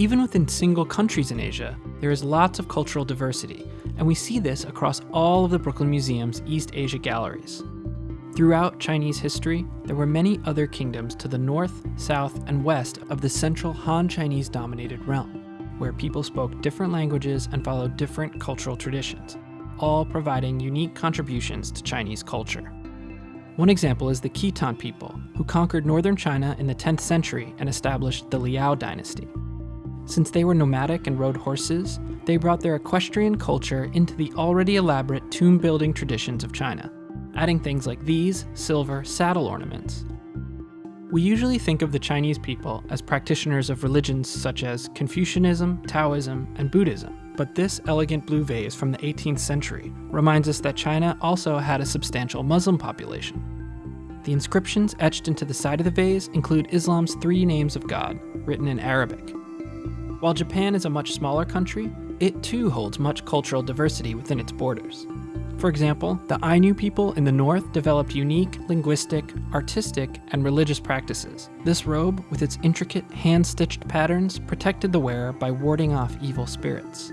Even within single countries in Asia, there is lots of cultural diversity, and we see this across all of the Brooklyn Museum's East Asia galleries. Throughout Chinese history, there were many other kingdoms to the north, south, and west of the central Han Chinese dominated realm, where people spoke different languages and followed different cultural traditions, all providing unique contributions to Chinese culture. One example is the Khitan people, who conquered northern China in the 10th century and established the Liao dynasty. Since they were nomadic and rode horses, they brought their equestrian culture into the already elaborate tomb building traditions of China, adding things like these silver saddle ornaments. We usually think of the Chinese people as practitioners of religions such as Confucianism, Taoism, and Buddhism, but this elegant blue vase from the 18th century reminds us that China also had a substantial Muslim population. The inscriptions etched into the side of the vase include Islam's three names of God, written in Arabic, while Japan is a much smaller country, it too holds much cultural diversity within its borders. For example, the Ainu people in the north developed unique linguistic, artistic, and religious practices. This robe, with its intricate hand-stitched patterns, protected the wearer by warding off evil spirits.